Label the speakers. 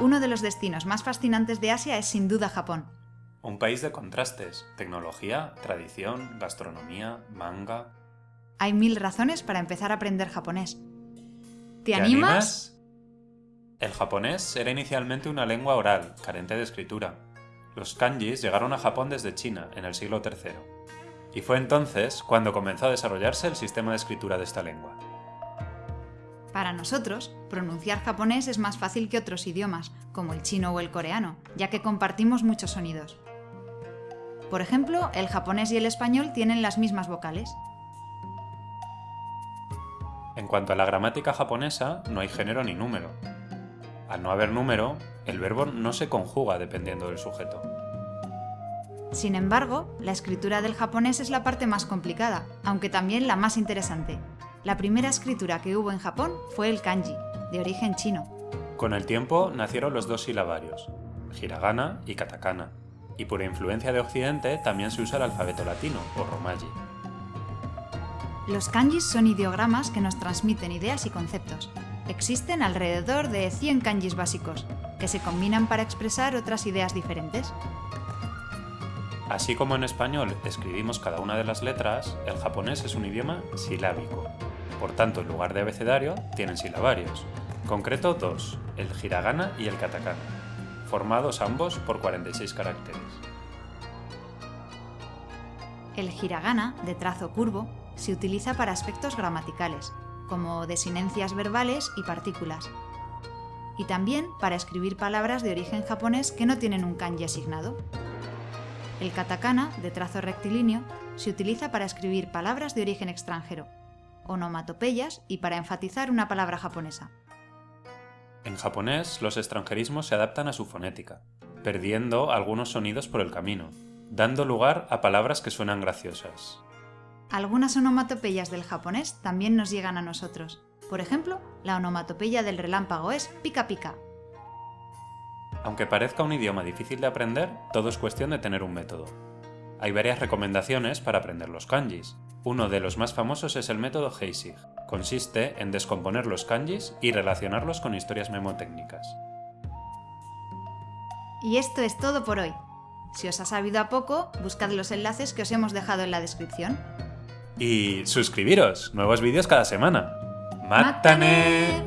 Speaker 1: Uno de los destinos más fascinantes de Asia es sin duda Japón.
Speaker 2: Un país de contrastes, tecnología, tradición, gastronomía, manga...
Speaker 1: Hay mil razones para empezar a aprender japonés. ¿Te,
Speaker 2: ¿Te
Speaker 1: animas?
Speaker 2: El japonés era inicialmente una lengua oral, carente de escritura. Los kanjis llegaron a Japón desde China, en el siglo III. Y fue entonces cuando comenzó a desarrollarse el sistema de escritura de esta lengua.
Speaker 1: Para nosotros, pronunciar japonés es más fácil que otros idiomas, como el chino o el coreano, ya que compartimos muchos sonidos. Por ejemplo, el japonés y el español tienen las mismas vocales.
Speaker 2: En cuanto a la gramática japonesa, no hay género ni número. Al no haber número, el verbo no se conjuga dependiendo del sujeto.
Speaker 1: Sin embargo, la escritura del japonés es la parte más complicada, aunque también la más interesante. La primera escritura que hubo en Japón fue el kanji, de origen chino.
Speaker 2: Con el tiempo nacieron los dos silabarios, hiragana y katakana, y por influencia de Occidente también se usa el alfabeto latino, o romaji.
Speaker 1: Los kanjis son ideogramas que nos transmiten ideas y conceptos. Existen alrededor de 100 kanjis básicos, que se combinan para expresar otras ideas diferentes.
Speaker 2: Así como en español escribimos cada una de las letras, el japonés es un idioma silábico. Por tanto, en lugar de abecedario, tienen silabarios. Concreto dos, el hiragana y el katakana, formados ambos por 46 caracteres.
Speaker 1: El hiragana, de trazo curvo, se utiliza para aspectos gramaticales, como desinencias verbales y partículas, y también para escribir palabras de origen japonés que no tienen un kanji asignado. El katakana, de trazo rectilíneo, se utiliza para escribir palabras de origen extranjero, onomatopeyas y para enfatizar una palabra japonesa.
Speaker 2: En japonés, los extranjerismos se adaptan a su fonética, perdiendo algunos sonidos por el camino, dando lugar a palabras que suenan graciosas.
Speaker 1: Algunas onomatopeyas del japonés también nos llegan a nosotros. Por ejemplo, la onomatopeya del relámpago es pica pica.
Speaker 2: Aunque parezca un idioma difícil de aprender, todo es cuestión de tener un método. Hay varias recomendaciones para aprender los kanjis. Uno de los más famosos es el método Heisig. Consiste en descomponer los kanjis y relacionarlos con historias memotécnicas.
Speaker 1: Y esto es todo por hoy. Si os ha sabido a poco, buscad los enlaces que os hemos dejado en la descripción.
Speaker 2: Y suscribiros, nuevos vídeos cada semana. ¡Mátane!